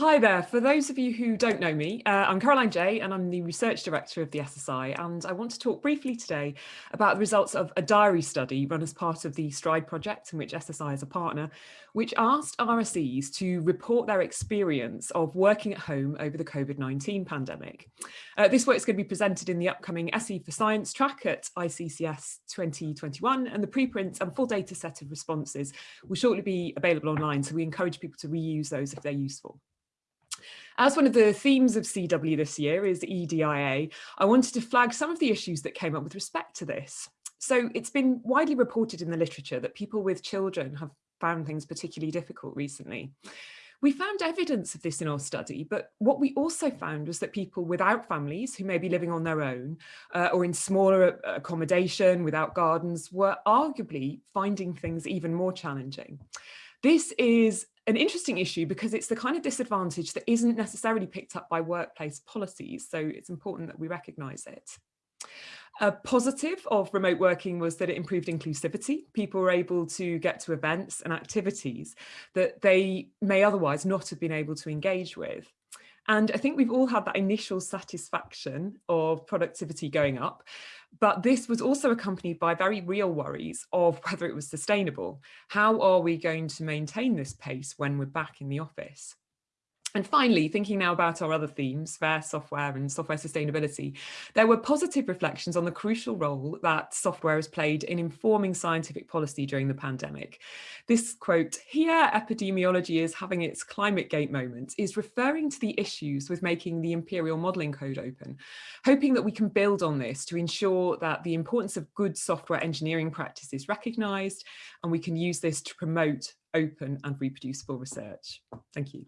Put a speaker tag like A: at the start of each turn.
A: Hi there. For those of you who don't know me, uh, I'm Caroline Jay and I'm the Research Director of the SSI and I want to talk briefly today about the results of a diary study run as part of the STRIDE project in which SSI is a partner, which asked RSEs to report their experience of working at home over the COVID-19 pandemic. Uh, this work is going to be presented in the upcoming SE for Science track at ICCS 2021 and the preprint and full data set of responses will shortly be available online so we encourage people to reuse those if they're useful. As one of the themes of CW this year is EDIA, I wanted to flag some of the issues that came up with respect to this. So it's been widely reported in the literature that people with children have found things particularly difficult recently. We found evidence of this in our study, but what we also found was that people without families who may be living on their own uh, or in smaller accommodation without gardens were arguably finding things even more challenging. This is an interesting issue because it's the kind of disadvantage that isn't necessarily picked up by workplace policies. So it's important that we recognise it. A positive of remote working was that it improved inclusivity. People were able to get to events and activities that they may otherwise not have been able to engage with. And I think we've all had that initial satisfaction of productivity going up, but this was also accompanied by very real worries of whether it was sustainable. How are we going to maintain this pace when we're back in the office? And finally, thinking now about our other themes, fair software and software sustainability, there were positive reflections on the crucial role that software has played in informing scientific policy during the pandemic. This quote, here epidemiology is having its climate gate moment, is referring to the issues with making the imperial modelling code open, hoping that we can build on this to ensure that the importance of good software engineering practice is recognised and we can use this to promote open and reproducible research. Thank you.